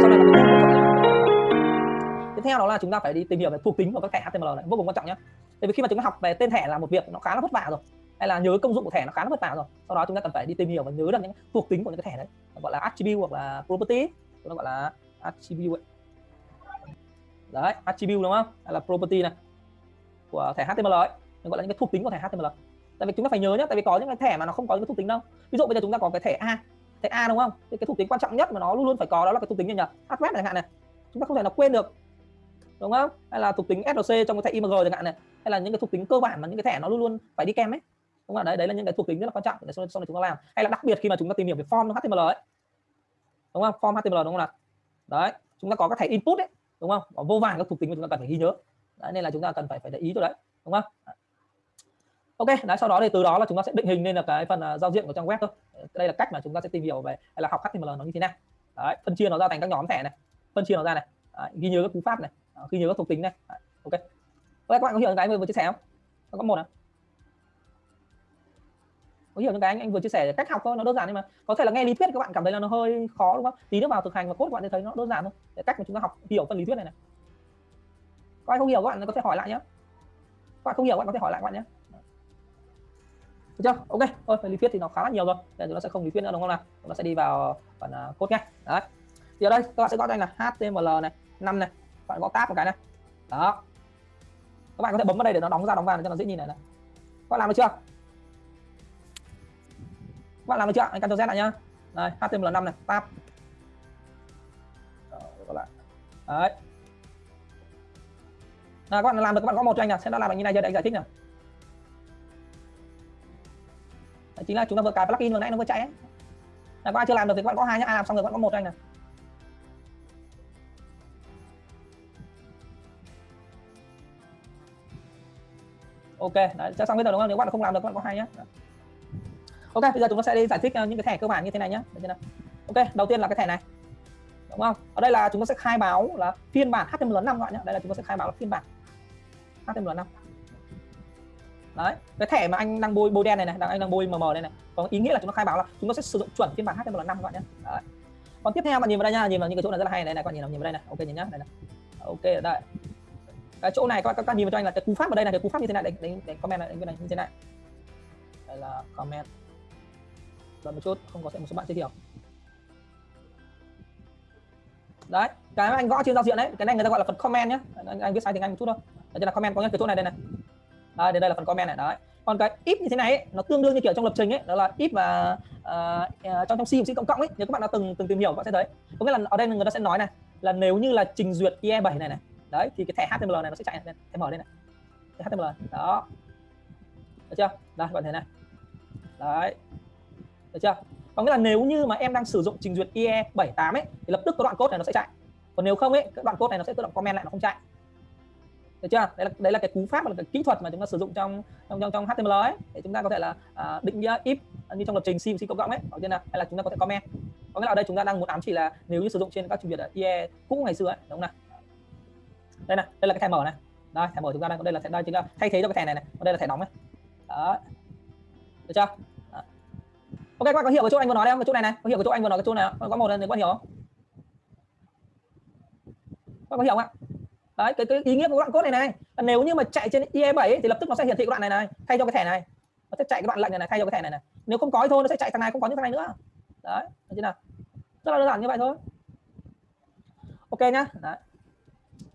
sau này là cái tiếp theo đó là chúng ta phải đi tìm hiểu về thuộc tính của các thẻ HTML này, vô cùng quan trọng nhé tại vì khi mà chúng ta học về tên thẻ là một việc nó khá là vất vả rồi, hay là nhớ công dụng của thẻ nó khá là vất vả rồi, sau đó chúng ta cần phải đi tìm hiểu và nhớ được những thuộc tính của những cái thẻ đấy gọi là attribute hoặc là property nó gọi là attribute đấy, attribute đúng không? Hay là property này của thẻ HTML ấy, nó gọi là những cái thuộc tính của thẻ HTML tại vì chúng ta phải nhớ nhé tại vì có những cái thẻ mà nó không có những cái thuộc tính đâu. Ví dụ bây giờ chúng ta có cái thẻ A thẻ A đúng không? Thì cái thuộc tính quan trọng nhất mà nó luôn luôn phải có đó là cái thuộc tính như nhỉ href chẳng hạn này. Chúng ta không thể nào quên được. Đúng không? Hay là thuộc tính src trong cái thẻ img chẳng hạn này. Hay là những cái thuộc tính cơ bản mà những cái thẻ nó luôn luôn phải đi kèm ấy. Đúng không? Đấy đấy là những cái thuộc tính rất là quan trọng. Để sau, sau này chúng ta làm. Hay là đặc biệt khi mà chúng ta tìm hiểu về form html ấy. Đúng không? Form html đúng không nào? Đấy chúng ta có các thẻ input ấy. Đúng không? Có vô vàn các thuộc tính mà chúng ta cần phải ghi nhớ. Đấy, nên là chúng ta cần phải phải để ý cho đấy. Đúng không? Ok đấy sau đó thì từ đó là chúng ta sẽ định hình nên là cái phần uh, giao diện của trang web thôi. Ờ, đây là cách mà chúng ta sẽ tìm hiểu về hay là học html nó như thế nào. Đấy phân chia nó ra thành các nhóm thẻ này phân chia nó ra này. Đấy, ghi nhớ các cú pháp này à, ghi nhớ các thuộc tính này. Đấy, ok. Ok các bạn có hiểu cái mình vừa chia sẻ không? Có một à có hiểu những cái anh anh vừa chia sẻ cách học thôi nó đơn giản nhưng mà có thể là nghe lý thuyết các bạn cảm thấy là nó hơi khó đúng không? Tí nữa vào thực hành và cốt các bạn sẽ thấy nó đơn giản thôi. Để cách mà chúng ta học hiểu phần lý thuyết này này. Có ai không hiểu các bạn có thể hỏi lại nhé các bạn không hiểu các bạn có thể hỏi lại các bạn nhé được chưa? Ok thôi phần lý thuyết thì nó khá là nhiều rồi. Để chúng nó sẽ không lý thuyết nữa đúng không nào? Chúng ta sẽ đi vào phần uh, cốt ngay đấy. Thì ở đây các bạn sẽ gõ cho anh là html này năm này. Các bạn gõ tab một cái này. Đó. Các bạn có thể bấm vào đây để nó đóng ra đóng vào để cho nó dễ nhìn này này. Các bạn làm được chưa? Các bạn làm được chưa? Anh Ctrl Z lại nhá. Đây HTML5 này tab. Đó, lại. đấy. À, các bạn làm được các bạn có một cho anh nào. Sẽ nó làm được như này giờ để anh giải thích nào. Đấy, chính là chúng ta vừa cài plugin vừa nãy nó vừa chạy ấy. là các bạn chưa làm được thì các bạn có hai nhá. Ai làm xong rồi các bạn có một anh này. Ok đấy chắc xong bây giờ đúng không? Nếu bạn không làm được các bạn có hai nhá. Ok bây giờ chúng ta sẽ đi giải thích ờ, những cái thẻ cơ bản như thế này nhé ok đầu tiên là cái thẻ này. Đúng không? Ở đây là chúng ta sẽ khai báo là phiên bản HTML5 các bạn nhé đây là chúng ta sẽ khai báo là phiên bản HTML5 đấy cái thẻ mà anh đang bôi bôi đen này này đang anh đang bôi mờ mờ đây này có ý nghĩa là chúng nó khai báo là chúng nó sẽ sử dụng chuẩn phiên bản HTML5 các bạn nhé. Đấy. còn tiếp theo bạn nhìn vào đây nha nhìn vào những cái chỗ này rất là hay này này các bạn nhìn vào nhìn vào đây này ok nhìn nhá đây này. Ok ở đây. Cái chỗ này các bạn, các bạn nhìn vào cho anh là cái cú pháp ở đây này cái cú pháp như thế này đánh đánh, đánh comment này đánh này như thế này. Đây là comment. Đợi một chút không có sẽ một số bạn chưa hiểu. Đấy cái anh gõ trên giao diện đấy cái này người ta gọi là phần comment nhé anh, anh viết sai tiếng anh một chút thôi. Đây là comment có nghĩa cái chỗ này đây này đến đây là phần comment này. Đấy. Còn cái if như thế này ấy, nó tương đương như kiểu trong lập trình ấy đó là if và uh, ờ, ờ, trong trong C C cộng cộng ấy nếu các bạn đã từng từng tìm hiểu các bạn sẽ thấy. Có nghĩa là ở đây người ta sẽ nói này là nếu như là trình duyệt IE7 này này đấy thì cái thẻ HTML này nó sẽ chạy này, thẻ mở đây này. Cái HTML đó. Được chưa? Đây các bạn thấy này. Đấy. Được chưa? Có nghĩa là nếu như mà em đang sử dụng trình duyệt IE 78 ấy thì lập tức cái đoạn code này nó sẽ chạy. Còn nếu không ấy cái đoạn code này nó sẽ tự động comment lại nó không chạy được chưa? Đấy là đấy là cái cú pháp là cái kỹ thuật mà chúng ta sử dụng trong trong trong, trong HTML ấy. Để chúng ta có thể là uh, định nghĩa if như trong lập trình C C cộng cộng ấy. Ở trên là hay là chúng ta có thể comment. Có nghĩa là ở đây chúng ta đang muốn ám chỉ là nếu như sử dụng trên các trình duyệt IE cũ ngày xưa ấy đúng không nào? Đây này đây là cái thẻ mở này. Đây thẻ mở chúng ta đang đây là thẻ đây chính là thay thế cho cái thẻ này này. Còn đây là thẻ đóng này đó. Được chưa? Ok các bạn có hiểu cái chỗ anh vừa nói đây không? Cái chỗ này này. Có hiểu cái chỗ anh vừa nói cái chỗ này không? có một lần thì có hiểu không? Các có hiểu không ạ? Đấy cái, cái ý nghĩa của đoạn code này này. Nếu như mà chạy trên IE7 ấy, thì lập tức nó sẽ hiển thị cái đoạn này này thay cho cái thẻ này. Nó sẽ chạy cái đoạn lệnh này, này thay cho cái thẻ này này. Nếu không có thì thôi nó sẽ chạy thằng này không có những thằng này nữa. Đấy thế chưa nào? Rất là đơn giản như vậy thôi. Ok nhá. Đấy.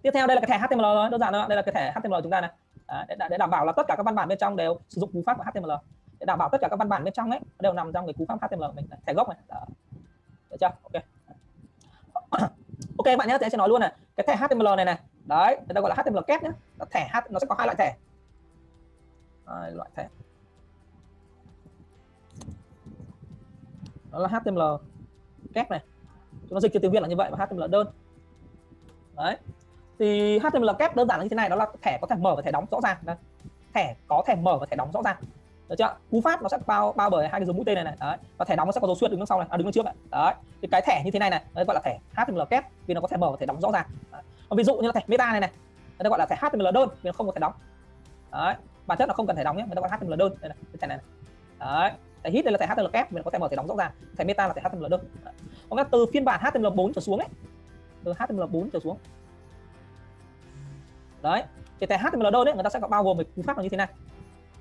tiếp theo đây là cái thẻ HTML rồi đơn giản thôi đây là cái thẻ HTML chúng ta này. Đấy, để, để đảm bảo là tất cả các văn bản bên trong đều sử dụng cú pháp của HTML để đảm bảo tất cả các văn bản bên trong ấy đều nằm trong cái cú pháp HTML của mình thẻ gốc này. Đấy. được chưa? Ok. Ok bạn nhé sẽ nói luôn này. Cái thẻ HTML này này đấy, người ta gọi là HTML kép nhé thẻ H nó sẽ có hai loại thẻ. Hai loại thẻ. Đó là HTML kép này. Chúng nó dịch cho tiếng Việt là như vậy và HTML đơn. Đấy. Thì HTML kép đơn giản là như thế này, đó là thẻ có thể mở và thẻ đóng rõ ràng. Đây. Thẻ có thể mở và thẻ đóng rõ ràng. Được chưa? Cú pháp nó sẽ bao bao bởi hai cái dấu mũi tên này này. Đấy. Và thẻ đóng nó sẽ có dấu xuyên đứng đằng sau này. À đứng đằng trước này đấy. Thì cái thẻ như thế này này đấy gọi là thẻ HTML kép vì nó có thể mở và thẻ đóng rõ ràng ví dụ như là thẻ meta này này người ta gọi là thẻ HTML đơn vì nó không có thể đóng. Đấy bản chất là không cần thể đóng nhé người ta gọi HTML đơn. Đây này cái thẻ này, này. đấy thẻ hit đây là thẻ HTML kép mình có thể mở thẻ đóng rõ ràng. Thẻ meta là thẻ HTML đơn. Có còn từ phiên bản HTML 4 trở xuống ấy từ HTML4 trở xuống. Đấy thì thẻ HTML đơn đấy người ta sẽ có bao gồm một cú pháp là như thế này.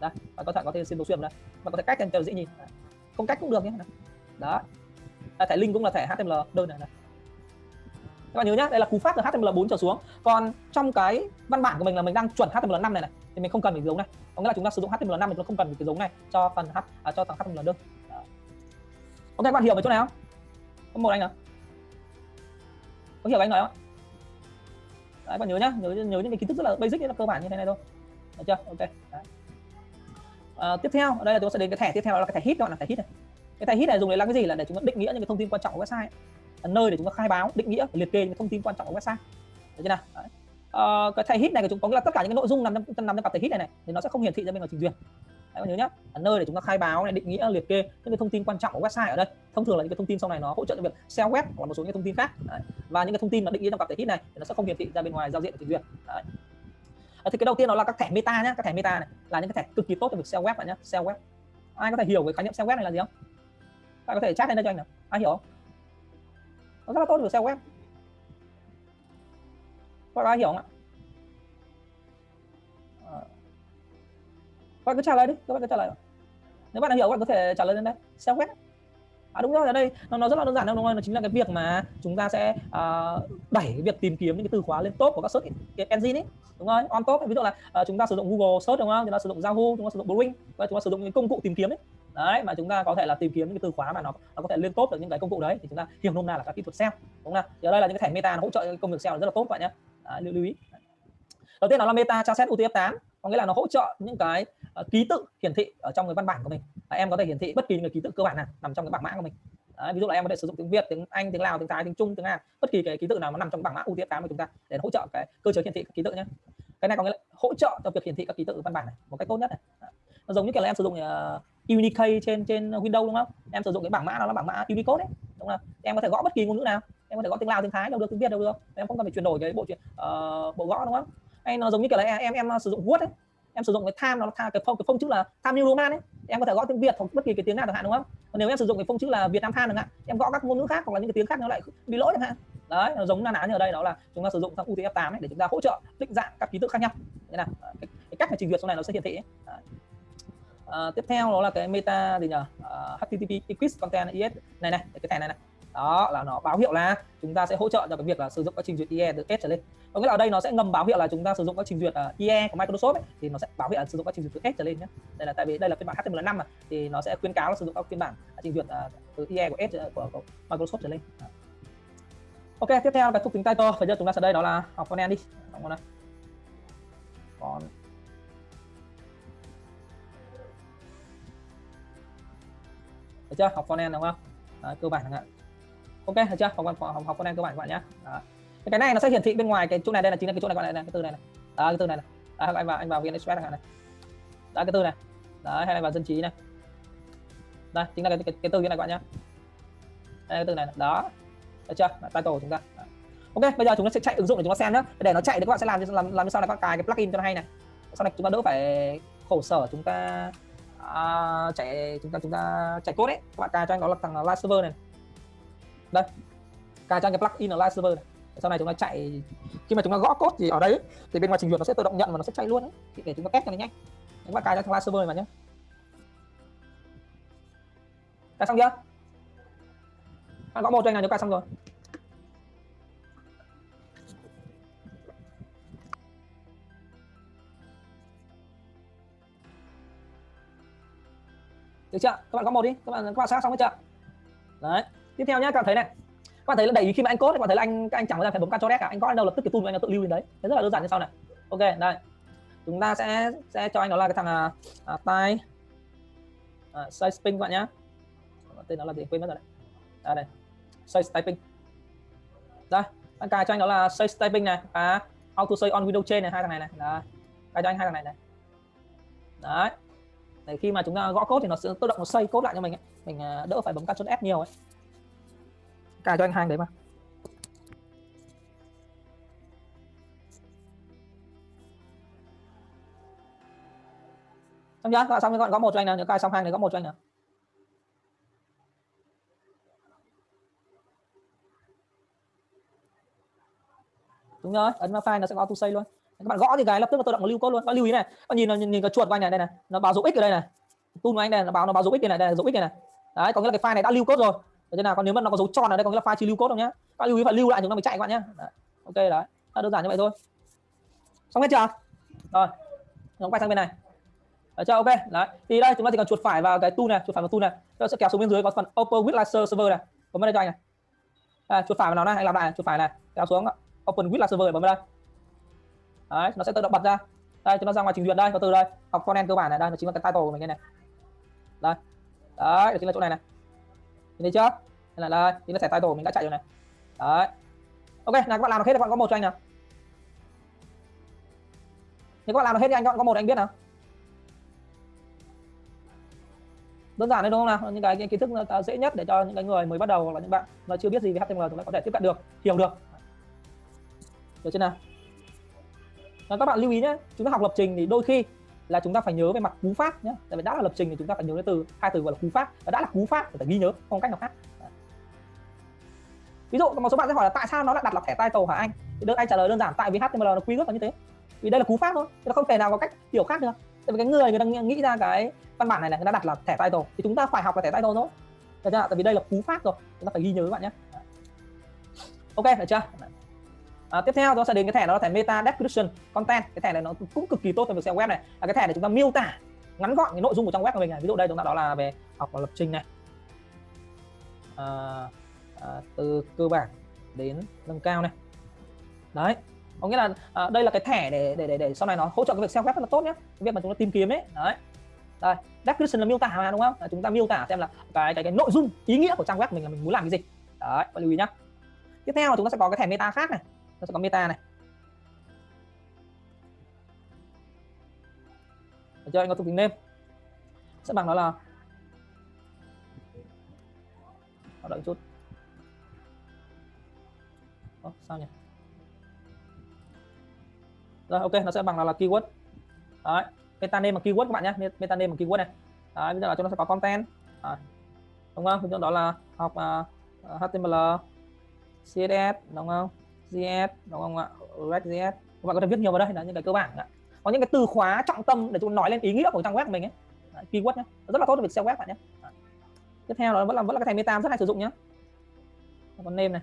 Đây bạn có thể có thể xin đồ xuyên đây bạn có thể cách cho dễ nhìn. Không cách cũng được nhé. Đó thẻ link cũng là thẻ HTML đơn này, này các bạn nhớ nhé đây là cú pháp từ HTML4 trở xuống. Còn trong cái văn bản của mình là mình đang chuẩn HTML5 này này thì mình không cần phải giống này. Có nghĩa là chúng ta sử dụng HTML5 mình không cần cái giống này cho phần H à, cho thằng HTML đơn. Đó. ok các bạn hiểu về chỗ này không? Có một anh nào? Có hiểu anh nói không? Đấy bạn nhớ nhá nhớ nhớ những cái kiến thức rất là basic rất là cơ bản như thế này thôi. Được chưa? Ok đấy. À, tiếp theo ở đây là chúng ta sẽ đến cái thẻ tiếp theo là cái thẻ hit gọi là thẻ hit này. Cái thẻ hit này dùng để làm cái gì? Là để chúng ta định nghĩa những cái thông tin quan trọng của website là nơi để chúng ta khai báo định nghĩa liệt kê những thông tin quan trọng của website. Được chưa nào? Đấy. À, cái thẻ hit này của chúng có nghĩa là tất cả những cái nội dung nằm trong nằm trong cặp thẻ hit này, này thì nó sẽ không hiển thị ra bên ngoài trình duyệt. Đấy, nhớ nhá. Là nơi để chúng ta khai báo này định nghĩa liệt kê những cái thông tin quan trọng của website ở đây. Thông thường là những cái thông tin sau này nó hỗ trợ cho việc SEO web hoặc là một số những thông tin khác. Đấy. và những cái thông tin mà định nghĩa trong cặp thẻ hit này thì nó sẽ không hiển thị ra bên ngoài giao diện của trình duyệt. Đấy. Ờ, thì cái đầu tiên đó là các thẻ meta nhé các thẻ meta này là những cái thẻ cực kỳ tốt cho việc SEO web bạn nhé SEO web. Ai có thể hiểu cái khái niệm SEO web này là gì không? Ai có thể chat lên đây cho anh nào? Ai hiểu không? Nó rất là tốt cho SEO web. Các bạn hiểu không ạ? Ờ. Các bạn cứ trả lời đi các bạn cứ trả lời. Nếu bạn đã hiểu các bạn có thể trả lời lên đây. SEO web. À đúng rồi ở đây nó, nó rất là đơn giản đâu đúng không nó chính là cái việc mà chúng ta sẽ uh, đẩy cái việc tìm kiếm những cái từ khóa lên top của các search engine ấy. Đúng rồi on top ví dụ là uh, chúng ta sử dụng Google search đúng không? Chúng ta sử dụng Yahoo chúng ta sử dụng Bing và chúng ta sử dụng những công cụ tìm kiếm ấy đấy mà chúng ta có thể là tìm kiếm những cái từ khóa mà nó nó có thể liên tốt được những cái công cụ đấy thì chúng ta hiểu nôm na là các kỹ thuật SEO đúng không thì ở đây là những cái thẻ meta nó hỗ trợ công việc SEO rất là tốt bạn nhé. Lưu, lưu ý. Đầu tiên nó là meta tra xét UTF8 có nghĩa là nó hỗ trợ những cái uh, ký tự hiển thị ở trong cái văn bản của mình. Và em có thể hiển thị bất kỳ những cái ký tự cơ bản nào nằm trong cái bảng mã của mình. Đấy, ví dụ là em có thể sử dụng tiếng Việt, tiếng Anh, tiếng Lào, tiếng Thái, tiếng Trung, tiếng Hàn, bất kỳ cái ký tự nào nó nằm trong bảng mã UTF8 của chúng ta để hỗ trợ cái cơ chế hiển thị các ký tự nhé. Cái này có nghĩa là hỗ trợ cho việc hiển thị các ký tự văn bản này một cách tốt nhất này. Nó giống như kiểu là em sử dụng uh, Unicode trên trên Windows đúng không? Em sử dụng cái bảng mã nó là bảng mã Unicode đấy, đúng không? Em có thể gõ bất kỳ ngôn ngữ nào, em có thể gõ tiếng Lào, tiếng Thái đâu được, tiếng Việt đâu được, em không cần phải chuyển đổi cái bộ chuyện uh, bộ gõ đúng không? Hay nó giống như kiểu là em em, em sử dụng Word ấy, em sử dụng cái tham nó tham cái phông cái phông chữ là tham new roman ấy. Em có thể gõ tiếng việt hoặc bất kỳ cái tiếng nào chẳng hạn đúng không? Còn nếu em sử dụng cái phông chữ là việt nam tham chẳng hạn em gõ các ngôn ngữ khác hoặc là những cái tiếng khác nó lại bị lỗi chẳng hạn. Đấy nó giống na ná như ở đây đó là chúng ta sử dụng sang UTF 8 ấy để chúng ta hỗ trợ định dạng các ký tự khác nhau. Thế nào? Ờ, cái, cái cách mà trình duyệt sau này nó sẽ hiển thị À, tiếp theo đó là cái meta gì nhỉ uh, ờ, http quiz content is này này cái thẻ này này. Đó là nó báo hiệu là chúng ta sẽ hỗ trợ cho cái việc là sử dụng các trình duyệt IE từ S trở lên. Có nghĩa là ở đây nó sẽ ngầm báo hiệu là chúng ta sử dụng các trình duyệt ờ, uh, IE của Microsoft ấy, thì nó sẽ báo hiệu là sử dụng các trình duyệt từ S trở lên nhé đây là tại vì đây là phiên bản HTML5 mà thì nó sẽ khuyến cáo là sử dụng các phiên bản trình duyệt uh, từ IE của S của, của Microsoft trở lên. Đó. ok tiếp theo cái thuộc tính title. Bây giờ chúng ta sẽ đây đó là học con đi. Học con này còn được chưa? Học con đúng không? Đó, cơ bản chẳng hạn. Ok được chưa? Học học học con cơ bản các bạn nhé. Cái này nó sẽ hiển thị bên ngoài cái chỗ này đây là chính là cái chỗ này các bạn này, cái từ này này. Đó cái từ này này. Đó, anh vào anh vào vn express này đó cái từ này. Đấy hay là vào dân trí này. Đây chính là cái cái, cái từ như này các bạn nhé. Đây cái từ này, này. đó. Được chưa? Title của chúng ta. Đó. ok bây giờ chúng ta sẽ chạy ứng dụng để chúng ta xem nhé để nó chạy thì các bạn sẽ làm làm làm như sau là các bạn cài cái plugin cho nó hay này. Sau này chúng ta đỡ phải khổ sở chúng ta à, chạy chúng ta chúng ta chạy code đấy. Các bạn cài cho anh đó là thằng live server này. Đây cài cho anh cái plugin là live server này. Sau này chúng ta chạy khi mà chúng ta gõ code thì ở đấy thì bên ngoài trình duyệt nó sẽ tự động nhận và nó sẽ chạy luôn đấy thì để chúng ta test cho nó nhanh. Các bạn cài cho thằng live server này mà nhé cài xong chưa? Bạn gõ một cho anh nào nếu cài xong rồi. Được chưa? Các bạn có một đi. Các bạn các bạn xác xong chưa? Đấy. Tiếp theo nhé các bạn thấy này. Các bạn thấy là đẩy khi mà anh cốt các bạn thấy là anh anh chẳng phải bấm Ctrl S cả. Anh có đâu lập tức cái tool anh tự lưu đến đấy. Thế rất là đơn giản như sau này. Ok đây. Chúng ta sẽ sẽ cho anh đó là cái thằng à, à, tay à, size ping các bạn nhá. Tên nó là gì? Quên mất rồi đấy. À, đây. Size typing. Đây anh cài cho anh đó là size typing này. À auto save on window chain này hai thằng này này. Đấy cài cho anh hai thằng này này. Đấy để khi mà chúng ta gõ code thì nó sẽ tự động nó xây code lại cho mình ấy. mình à, đỡ phải bấm Ctrl F nhiều ấy. Cài cho anh hàng đấy mà. Xong chưa các bạn xong các bạn có một cho anh nào nhớ cài xong hàng này có một cho anh nào. Đúng rồi, ấn vào file nó sẽ có to save luôn các bạn gõ thì cái lập tức là tự động lưu code luôn. Các bạn lưu ý này. Các bạn nhìn nhìn, nhìn cái chuột của anh này đây này. Nó báo dấu x ở đây này. Tool của anh đây nó báo nó báo dấu x đây này đây là dấu x này, này. Đấy có nghĩa là cái file này đã lưu code rồi. Thế nào còn nếu mà nó có dấu tròn ở đây có nghĩa là file chưa lưu code đâu nhá. Các bạn lưu ý phải lưu lại chúng ta mới chạy các bạn nhá. Đấy. ok đấy. Đơn giản như vậy thôi. Xong hết chưa? Rồi nó quay sang bên này. Được chưa? Ok đấy. Thì đây chúng ta chỉ cần chuột phải vào cái tool này chuột phải vào tool này. Chúng sẽ kéo xuống bên dưới có phần open with laser server này. Bấm vào đây cho anh này. À, chuột phải vào nó này anh làm lại chuột phải này. Kéo xuống open with laser server bấm vào đây đấy nó sẽ tự động bật ra. Đây chúng ta ra ngoài trình duyệt đây có từ đây học content cơ bản này. Đây nó chính là cái title của mình đây này. Đây. Đấy chính là chỗ này này. Nhìn thấy chưa? Đây là đây chính là thẻ title của mình đã chạy rồi này. Đấy. Ok nào các bạn làm được hết các bạn có một cho anh nào. Nếu các bạn làm được hết thì anh các bạn có một anh biết nào. Đơn giản đấy đúng không nào? Những cái, cái kiến thức dễ nhất để cho những cái người mới bắt đầu hoặc là những bạn mà chưa biết gì về HTML chúng ta có thể tiếp cận được hiểu được. Được chưa nào? Và các bạn lưu ý nhé chúng ta học lập trình thì đôi khi là chúng ta phải nhớ về mặt cú pháp nhé tại vì đã là lập trình thì chúng ta phải nhớ đến từ, hai từ gọi là cú pháp. Và đã là cú pháp thì phải ghi nhớ, không cách nào khác. Ví dụ, một số bạn sẽ hỏi là tại sao nó lại đặt là thẻ title hả anh? Thì đơn anh trả lời đơn giản, tại vì HTML nó quy ước là như thế. Vì đây là cú pháp thôi nó không thể nào có cách hiểu khác được. Tại vì cái người người ta nghĩ ra cái văn bản này là người ta đặt là thẻ title, thì chúng ta phải học là thẻ title thôi. Được chưa tại vì đây là cú pháp rồi, chúng ta phải ghi nhớ các bạn nhé. Ok, được chưa? À, tiếp theo chúng ta sẽ đến cái thẻ đó là thẻ meta description content. Cái thẻ này nó cũng cực kỳ tốt cho việc SEO web này. Là cái thẻ để chúng ta miêu tả ngắn gọn cái nội dung của trang web của mình này. Ví dụ đây chúng ta đó là về học lập trình này. À, à, từ cơ bản đến nâng cao này. Đấy có nghĩa là à, đây là cái thẻ để để để để sau này nó hỗ trợ cái việc SEO web rất là tốt nhé cái việc mà chúng ta tìm kiếm ấy. Đấy. Đây description là miêu tả mà đúng không? À, chúng ta miêu tả xem là cái cái cái nội dung ý nghĩa của trang web mình là mình muốn làm cái gì. Đấy lưu ý nhá. Tiếp theo là chúng ta sẽ có cái thẻ meta khác này nó sẽ có meta này. Được chưa? Anh có thuộc tính name sẽ bằng nó là đợi chút. Ồ, sao nhỉ? Rồi ok nó sẽ bằng là, là keyword. Đấy meta name bằng keyword các bạn nhé. Meta name bằng keyword này. Đấy bây giờ là chúng nó sẽ có content. Đấy. đúng không? Chúng đó là học uh, HTML CSS đúng không? JS đúng không ạ? Ừ, REST.js các bạn có thể viết nhiều vào đây là những cái cơ bản ạ. Có những cái từ khóa trọng tâm để chúng nói lên ý nghĩa của trang web của mình ấy. Đấy, keyword nhé rất là tốt cho việc SEO web bạn nhé tiếp theo nó vẫn là vẫn là cái thẻ meta rất hay sử dụng nhé còn name này.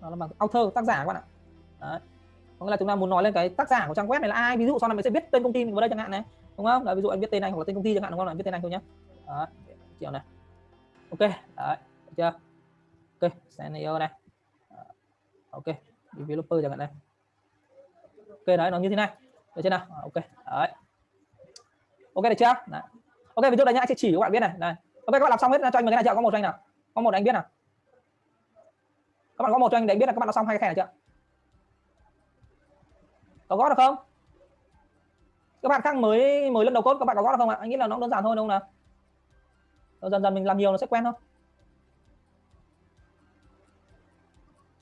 Nó là bằng author tác giả các bạn ạ. Đấy. Có nghĩa là chúng ta muốn nói lên cái tác giả của trang web này là ai? Ví dụ sau này mình sẽ viết tên công ty mình vào đây chẳng hạn này đúng không? Đấy, ví dụ anh viết tên anh hoặc là tên công ty chẳng hạn đúng không? Là viết tên anh thôi nhé Đấy. kiểu này. Ok đấy được chưa? Ok scenario này ok developer chẳng hạn này. Ok, đấy, nó như thế này. Được chưa nào? À, ok, đấy. Ok, được chưa? Đấy. ok, ví dụ đây nhá anh sẽ chỉ các bạn biết này. Này. Ok, các bạn làm xong hết, cho anh một cái này chưa? Có một cho anh nào? Có một anh biết nào? Các bạn có một cho anh để anh biết là các bạn đã xong hai cái thẻ này chưa? Có gót được không? Các bạn khác mới mới lần đầu cốt các bạn có gót được không ạ? Anh nghĩ là nó đơn giản thôi, đúng không nào? Dần dần mình làm nhiều nó sẽ quen thôi.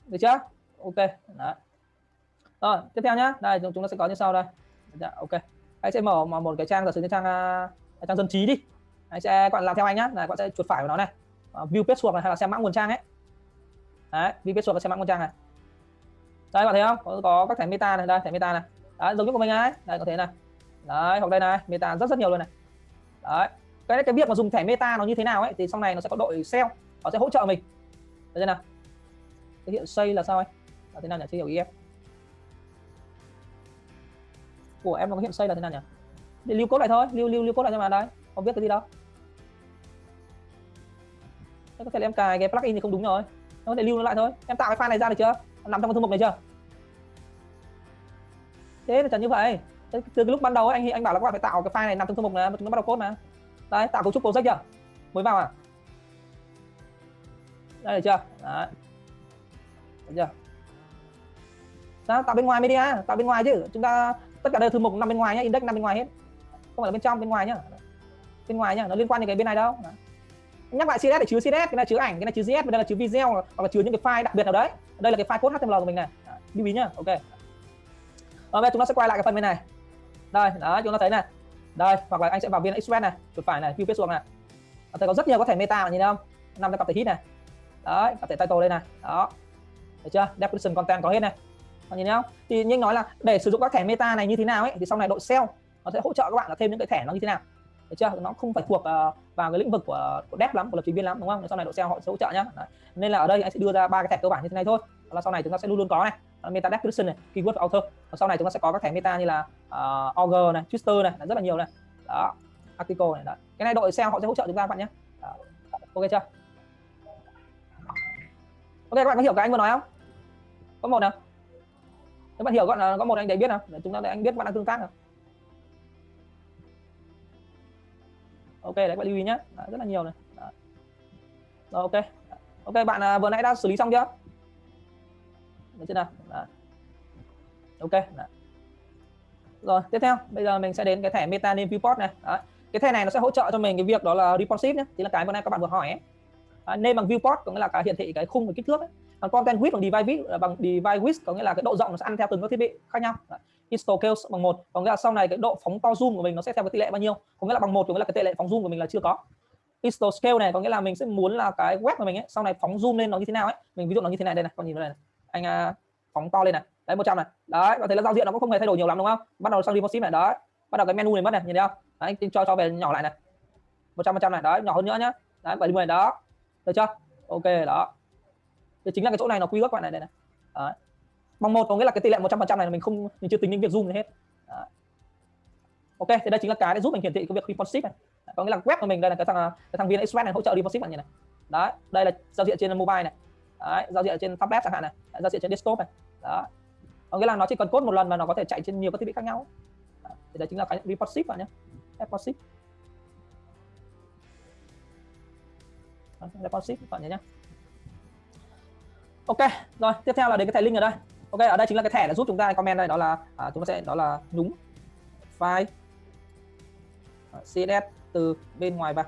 Được chưa? Ok Đó. rồi tiếp theo nhá. Đây chúng ta sẽ có như sau đây. Dạ, ok. Anh sẽ mở một cái trang giả sử như trang uh, trang dân trí đi. Anh sẽ quan bạn làm theo anh nhá. Là quan bạn sẽ chuột phải vào nó này. Uh, view page này hay là xem mã nguồn trang ấy. Đấy view page và xem mã nguồn trang này. Đây bạn thấy không? Có, có các thẻ meta này đây thẻ meta này. Đấy, giống như của mình ấy. Đây có thể này. Đấy hoặc đây này meta rất rất nhiều luôn này. Đấy. Cái cái việc mà dùng thẻ meta nó như thế nào ấy thì sau này nó sẽ có đội sale. Nó sẽ hỗ trợ mình. Được chưa nào? Cái hiện xây là sao anh? Thế nào nhỉ? Chưa hiểu ý em. Của em nó có hiện xây là thế nào nhỉ? Để lưu cốt lại thôi. Lưu lưu lưu cốt lại cho mà đây. Không biết cái gì đâu. Thế có thể là em cài cái plugin thì không đúng rồi. Em có thể lưu nó lại thôi. Em tạo cái file này ra được chưa? Nằm trong cái thư mục này chưa? Thế là chẳng như vậy. Từ cái lúc ban đầu ấy, anh anh bảo là các bạn phải tạo cái file này nằm trong thư mục này chúng nó bắt đầu code mà. Đấy tạo cấu trúc project chưa? Mới vào à? Đây được chưa? Đấy. Được chưa? Đó, tạo bên ngoài media tạo bên ngoài chứ. Chúng ta tất cả đều thư mục nằm bên ngoài nhé index nằm bên ngoài hết. Không phải là bên trong bên ngoài nhá. Bên ngoài nhá nó liên quan đến cái bên này đâu. Nhắc lại CSS để chứa CSS cái này chứa ảnh cái này chứa JS đây là chứa video hoặc là chứa những cái file đặc biệt nào đấy. Đây là cái file code HTML của mình này. Lưu ý nhá ok. Rồi bây chúng ta sẽ quay lại cái phần bên này. Đây đó chúng ta thấy này. Đây hoặc là anh sẽ vào viên express này chuột phải này view page xuống này. Thấy có rất nhiều có thể meta mà nhìn thấy không? Nằm trong cặp thể hit này. Đấy cặp thể title đây này. Đó. Thấy chưa? Description content có hết này bạn nhìn thấy không? Thì như anh nói là để sử dụng các thẻ meta này như thế nào ấy thì sau này đội sale nó sẽ hỗ trợ các bạn là thêm những cái thẻ nó như thế nào. Được chưa? Nó không phải thuộc uh, vào cái lĩnh vực của, của dev lắm của lập trình viên lắm đúng không? Sau này đội sale họ sẽ hỗ trợ nhá. Đấy. nên là ở đây anh sẽ đưa ra ba cái thẻ cơ bản như thế này thôi. Đó là sau này chúng ta sẽ luôn luôn có này. Meta description này keyword author. Và sau này chúng ta sẽ có các thẻ meta như là uh, auger này twister này rất là nhiều này. Đó article này đó. cái này đội sale họ sẽ hỗ trợ chúng ta các bạn nhé đó. ok chưa? Ok các bạn có hiểu cái anh vừa nói không? Có một nào? Các bạn hiểu gọi là có một anh để biết nào để chúng ta để anh biết bạn đang tương tác nào ok đấy các bạn lưu ý nhé đấy, rất là nhiều này đấy. rồi ok ok bạn à, vừa nãy đã xử lý xong chưa được chưa nào đấy. ok đấy. rồi tiếp theo bây giờ mình sẽ đến cái thẻ meta name viewport này đấy. cái thẻ này nó sẽ hỗ trợ cho mình cái việc đó là responsive nhé thì là cái vừa nãy các bạn vừa hỏi ấy. À, name bằng viewport có nghĩa là cái hiển thị cái khung và kích thước ấy còn content width bằng device width bằng device width có nghĩa là cái độ rộng nó sẽ ăn theo từng các thiết bị khác nhau. Đấy. Install scale bằng một có nghĩa là sau này cái độ phóng to zoom của mình nó sẽ theo cái tỷ lệ bao nhiêu? Có nghĩa là bằng một có nghĩa là cái tỷ lệ phóng zoom của mình là chưa có. Install scale này có nghĩa là mình sẽ muốn là cái web của mình ấy sau này phóng zoom lên nó như thế nào ấy. Mình ví dụ nó như thế này đây này con nhìn đây này. Anh uh, phóng to lên này. Đấy 100 này. Đấy và thấy là giao diện nó cũng không hề thay đổi nhiều lắm đúng không? Bắt đầu sang responsive này đấy. Bắt đầu cái menu này mất này nhìn thấy không? Đấy, anh cho cho về nhỏ lại này. 100 100 này đấy nhỏ hơn nữa nhá. Đấy 70 đó. Được chưa? Ok đó thì chính là cái chỗ này nó quy ước bạn này đây này. Đấy. Bằng một có nghĩa là cái tỷ lệ 100% này mình không mình chưa tính đến việc zoom gì hết. Đấy. ok thì đây chính là cái để giúp mình hiển thị cái việc responsive này. Có nghĩa là web của mình đây là cái thằng à, cái thằng viên express này hỗ trợ responsive bạn này đấy đây là giao diện trên mobile này. Đấy, giao diện trên tablet chẳng hạn này. Đấy, giao diện trên desktop này. Đó có nghĩa là nó chỉ cần code một lần và nó có thể chạy trên nhiều các thiết bị khác nhau. Đấy. thì đây chính là cái responsive bạn nhé. Responsive. Responsive bạn nhé nhé ok rồi tiếp theo là đến cái thẻ link ở đây. Ok ở đây chính là cái thẻ đã giúp chúng ta comment đây đó là à, chúng ta sẽ đó là nhúng file. Css từ bên ngoài vào.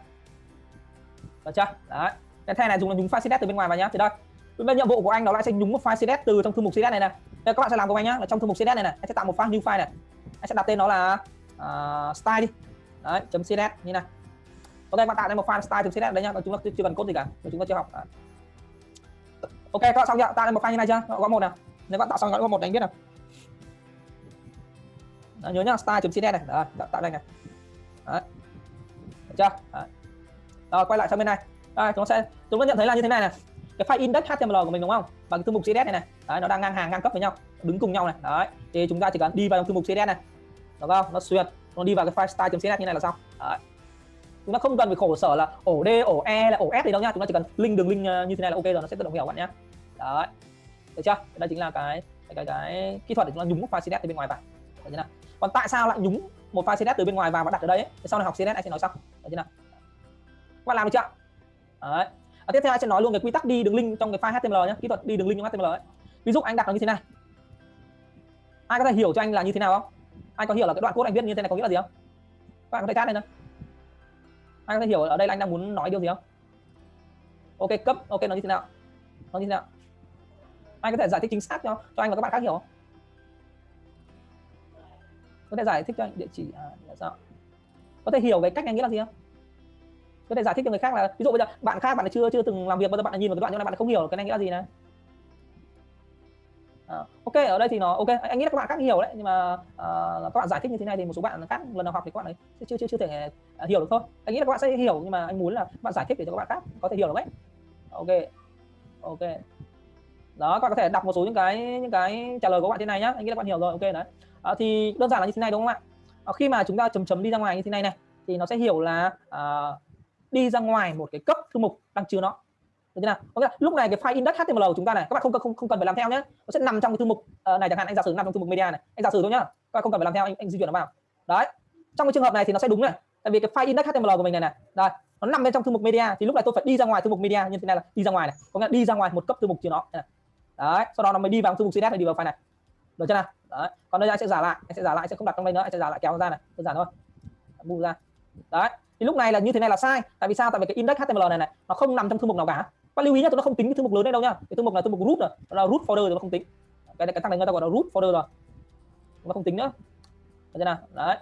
Được chưa? Đấy cái thẻ này dùng là nhúng file css từ bên ngoài vào nhá. Thì đây bên nhiệm vụ của anh đó là sẽ nhúng một file css từ trong thư mục css này này. Đây các bạn sẽ làm cùng anh nhá là trong thư mục css này này anh sẽ tạo một file new file này. Anh sẽ đặt tên nó là uh, style đi. Đấy chấm css như này. Ok bạn tạo ra một file style từ css đấy nhá chúng ta chưa cần code gì cả chúng ta chưa học ok các bạn xong chưa? Tạo lên một file như này chưa? Có một nào. Nếu bạn tạo xong có một đánh biết nào. Đó, nhớ nhá style.css này. Đó, tạo đây này. Đấy. được chưa? Đấy. rồi quay lại sang bên này. Đây chúng sẽ chúng ta nhận thấy là như thế này này. Cái file index html của mình đúng không? Và cái thư mục css này này. Đấy, nó đang ngang hàng ngang cấp với nhau đứng cùng nhau này. Đấy. Thì chúng ta chỉ cần đi vào trong thư mục css này. Được không? Nó xuyên nó đi vào cái file style.css như này là xong. Đấy chúng ta không cần phải khổ sở là ổ d ổ e là ổ s gì đâu nhá chúng ta chỉ cần link đường link ờ, như thế này là ok rồi nó sẽ tự động hiểu bạn nhé đấy. Được chưa? Đây chính là cái cái cái, cái kỹ thuật để chúng ta nhúng một file CSS từ bên ngoài vào. Được chưa nào? Còn tại sao lại nhúng một file CSS từ bên ngoài vào và đặt ở đây ấy? sau này học CSS anh sẽ nói sau. Được chưa nào? Các bạn làm được chưa? Đấy. À, tiếp theo anh sẽ nói luôn cái quy tắc đi đường link trong cái file HTML nhé kỹ thuật đi đường link trong HTML ấy. Ví dụ anh đặt nó như thế này. Ai có thể hiểu cho anh là như thế nào không? Anh có hiểu là cái đoạn code anh viết như thế này có nghĩa là gì không? Các bạn có thể chat đây nữa anh có hiểu ở đây là anh đang muốn nói điều gì không? Ok cấp. Ok nó như thế nào? Nó như thế nào? Anh có thể giải thích chính xác cho cho anh và các bạn khác hiểu không? Có thể giải thích cho anh địa chỉ à, là sao? Có thể hiểu cái cách anh nghĩ là gì không? Có thể giải thích cho người khác là ví dụ bây giờ bạn khác bạn chưa chưa từng làm việc bao giờ bạn nhìn vào cái đoạn như này bạn không hiểu cái này nghĩa là gì này uh, ok ở đây thì nó ok anh nghĩ là các bạn khác hiểu đấy nhưng mà uh, các bạn giải thích như thế này thì một số bạn khác lần nào học thì các bạn ấy chưa chưa chưa thể uh, hiểu được thôi. Anh nghĩ là các bạn sẽ hiểu nhưng mà anh muốn là bạn giải thích để cho các bạn khác có thể hiểu được đấy. Ok ok. Đó các bạn có thể đọc một số những cái những cái trả lời của các bạn thế này nhá anh nghĩ là các bạn hiểu rồi ok đấy. À, thì đơn giản là như thế này đúng không ạ? À, khi mà chúng ta chấm chấm đi ra ngoài như thế này này thì nó sẽ hiểu là à, đi ra ngoài một cái cấp thư mục đang chứa nó được chưa nào? Có nghĩa là lúc này cái file index html của chúng ta này các bạn không không không cần phải làm theo nhé nó sẽ nằm trong cái thư mục uh, này chẳng hạn anh giả sử nằm trong thư mục media này. Anh giả sử thôi nhá. Các bạn không cần phải làm theo anh, anh di chuyển nó vào. Đấy. Trong cái trường hợp này thì nó sẽ đúng này. Tại vì cái file index html của mình này này đây nó nằm bên trong thư mục media. Thì lúc này tôi phải đi ra ngoài thư mục media như thế này là đi ra ngoài này. Có nghĩa là đi ra ngoài một cấp thư mục chứa nó này. Đấy sau đó nó mới đi vào thư mục css này đi vào file này. Được chưa nào? Đấy. Còn đây anh sẽ giả lại anh sẽ giả lại sẽ không đặt trong đây nữa anh sẽ giả lại kéo ra này. Đơn giản thôi. Bu ra. Đấy. Thì lúc này là như thế này là sai. Tại vì sao? Tại vì cái index html này này nó không nằm trong thư mục nào cả bạn lưu ý nhá tụi nó không tính cái thư mục lớn này đâu nhá. Cái thư mục là thư mục root rồi là root folder thì nó không tính. Cái này cái thằng này người ta gọi là root folder rồi. Nó không tính nữa. Được chưa nào? Đấy.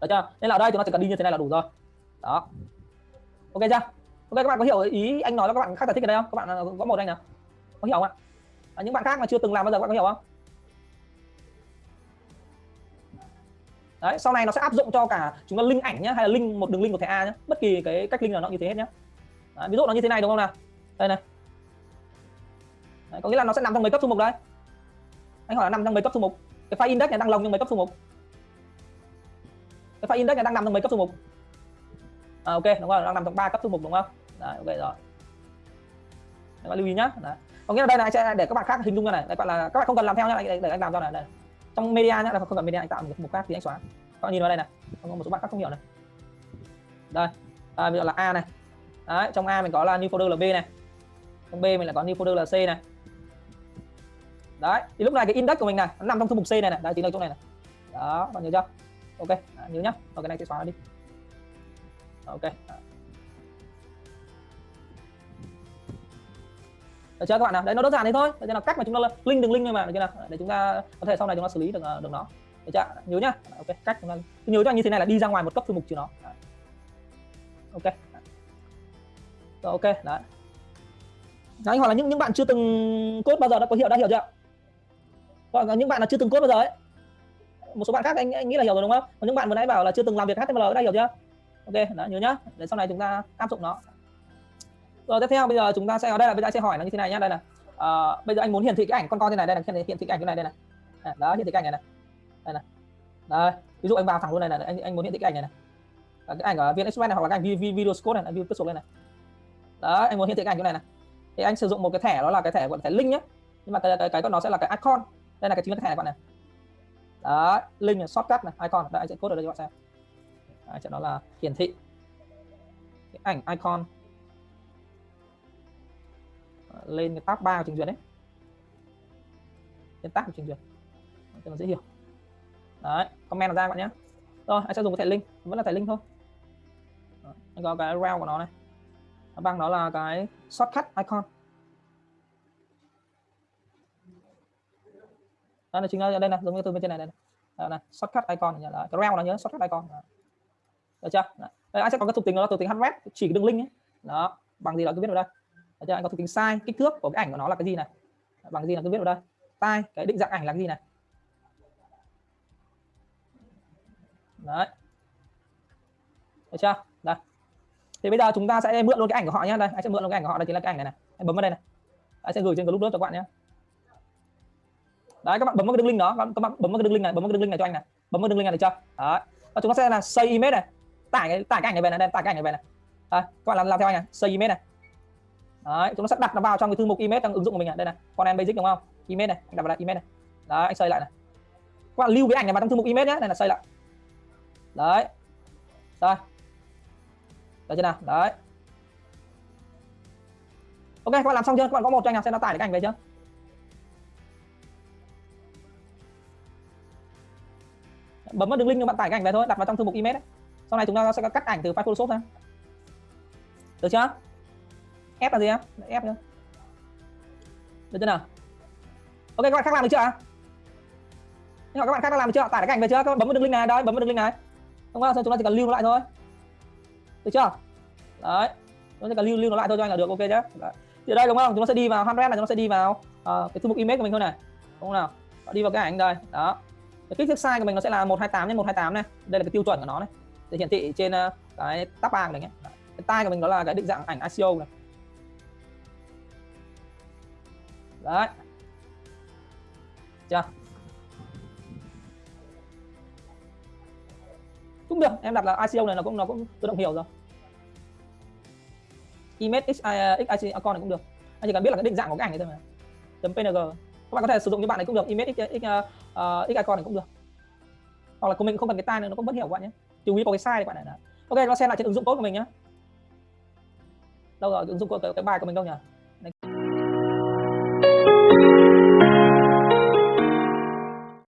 Được chưa? Nên là ở đây tụi nó chỉ cần đi như thế này là đủ rồi. Đó. Ok chưa? Ok các bạn có hiểu ý anh nói với các bạn khác giải thích ở đây không? Các bạn à, có một anh nào. Có hiểu không ạ? À, những bạn khác mà chưa từng làm bao giờ các bạn có hiểu không? Đấy sau này nó sẽ áp dụng cho cả chúng ta link ảnh nhá hay là link một đường link của thẻ a nhá. Bất kỳ cái cách link nào nó như thế hết nhá. Đấy, ví dụ nó như thế này đúng không nào? Đây này. Đấy, có nghĩa là nó sẽ nằm trong mấy cấp thư mục đấy anh hỏi là nằm trong mấy cấp thư mục? Cái file index này đang lồng trong mấy cấp thư mục? Cái file index này đang nằm trong mấy cấp thư mục? À, ok đúng rồi đang nằm trong ba cấp thư mục đúng không? Đấy, ok rồi. Các bạn lưu ý nhá. Đấy. có nghĩa là đây này sẽ để các bạn khác hình dung ra này. Đây bạn là các bạn không cần làm theo nhá để, để anh làm cho này đây trong media nhá là không cần media anh tạo một mục khác thì anh xóa. Các bạn nhìn vào đây này. Có một số bạn khác không hiểu này. Đây. À, bây giờ là a này. Đấy trong a mình có là new folder là b này trong b mình lại có new folder là c này. Đấy thì lúc này cái index của mình này nó nằm trong thư mục c này này. Đấy chính là chỗ này này. Đó bạn nhớ chưa? Ok à, nhớ nhá. Rồi cái này sẽ xóa đi. Ok được chưa các bạn nào? Đấy nó đơn giản thế thôi. Đây là cách mà chúng ta link đường link mà. Được chưa nào? Để chúng ta có thể sau này chúng ta xử lý được ờ, được nó. Được chưa? Nhớ nhá. Ok cách chúng ta nhớ cho anh như thế này là đi ra ngoài một cấp thư mục trừ nó. Ok. Rồi ok đấy đấy, anh hỏi là những những bạn chưa từng cốt bao giờ đã có hiểu đã hiểu chưa hoặc là những bạn là chưa từng cốt bao giờ ấy. Một số bạn khác anh, anh nghĩ là hiểu rồi đúng không? Còn những bạn vừa nãy bảo là chưa từng làm việc HTML đã hiểu chưa? Ok đó nhớ nhá. Để sau này chúng ta áp dụng nó. Rồi tiếp theo bây giờ chúng ta sẽ ở đây là bây giờ sẽ hỏi nó như thế này nhá. Đây là à, ờ, bây giờ anh muốn hiển thị cái ảnh con con thế này đây là hiển thị cái ảnh cái này đây này. À, đó hiển thị cái ảnh này này. Đây này. Đây ví dụ anh vào thẳng luôn này là anh anh muốn hiển thị cái ảnh này này. Cái ảnh ở viên express này hoặc là cái ảnh video code này view pixel lên này. Đó anh muốn hiển thị cái ảnh cái này này thì anh sử dụng một cái thẻ đó là cái thẻ gọi là thẻ link nhé nhưng mà cái cái cái của nó sẽ là cái icon. Đây là cái chính là cái thẻ này bạn này. Đó link là shortcut này icon. Đây anh sẽ code ở đây cho bạn xem. Đấy, chỗ đó là hiển thị. Cái ảnh icon. Lên cái tab 3 của trình duyệt đấy. Lên tab của trình duyệt. Cho nó dễ hiểu. Đấy comment là ra bạn nhé rồi anh sẽ dùng cái thẻ link. Vẫn là thẻ link thôi. Anh có cái rail của nó này bằng đó là cái shortcut icon. Đó là chính là đây này giống như từ bên trên này đây này, này shortcut icon là cái round nó nhớ shortcut icon. Được chưa? Đây anh sẽ có cái thuộc tính đó là thuộc tính href chỉ cái đường link ấy. Đó bằng gì đó cứ viết vào đây. Được chưa? Anh có thuộc tính size kích thước của cái ảnh của nó là cái gì này? Bằng gì là cứ viết vào đây. Tai cái định dạng ảnh là cái gì này? Đấy. Được chưa? Thì bây giờ chúng ta sẽ mượn luôn cái ảnh của họ nhé đây anh sẽ mượn luôn cái ảnh của họ. Đây chính là cái ảnh này này. Anh bấm vào đây này. Anh sẽ gửi trên group lớp cho các bạn nhé đấy các bạn bấm vào cái đường link đó. Các bạn bấm vào cái đường link này bấm vào cái đường link này cho anh này. Bấm vào đường link này được chưa? Đấy. Và chúng ta sẽ là save image này. Tải cái tải cái ảnh này về này. Đây tải cái ảnh này về này. Đấy, các bạn làm làm theo anh này. Save image này. Đấy chúng ta sẽ đặt nó vào trong cái thư mục image trong ứng dụng của mình này. Đây này con em basic đúng không? Image này anh đặt vào đây image này. Đấy anh xây lại này. Các bạn lưu cái ảnh này vào trong thư mục image nhé đây là xây lại. Đấy. Rồi được chưa nào? Đấy. Ok, các bạn làm xong chưa? Các bạn có một cho anh nào xem nó tải cái ảnh về chưa? Bấm vào đường link cho bạn tải cái ảnh về thôi, đặt vào trong thư mục image ấy. sau này chúng ta sẽ cắt ảnh từ file photoshop ra. Được chưa? Ép là gì em? Ép nữa được chưa nào? Ok, các bạn khác làm được chưa ạ? Nhưng mà các bạn khác đã làm được chưa tải cái ảnh về chưa? Các bạn bấm vào đường link này, đây, bấm vào đường link này. Không sao, chúng ta chỉ cần lưu nó lại thôi được chưa? Đấy. Nó sẽ chỉ cần lưu lưu nó lại thôi cho anh là được ok nhé. đấy. thì đây đúng không? Chúng ta sẽ đi vào handbrand này chúng ta sẽ đi vào uh, cái thư mục image của mình thôi này. Đúng không nào? Đi vào cái ảnh đây. Đó. Cái kích thước size của mình nó sẽ là 128 x 128 này. Đây là cái tiêu chuẩn của nó này. Để hiển thị trên uh, cái tab 3 này nhé. cái tay của mình đó là cái định dạng ảnh ICO này. Đấy. Chưa? Cũng được em đặt là ICO này nó cũng nó cũng tự động hiểu rồi. Image x à, x à, này cũng được. Anh chỉ cần biết là cái định dạng của cái ảnh này thôi mà .png các bạn có thể sử dụng như bạn này cũng được image x, x, uh, x icon này cũng được. Hoặc là của mình không cần cái tai này nó cũng vẫn hiểu các bạn nhé. Chú ý có cái size các bạn này đã. ok nó xem lại trên ứng dụng code của mình nhé. Đâu rồi ứng dụng code cái, cái bài của mình đâu nhỉ?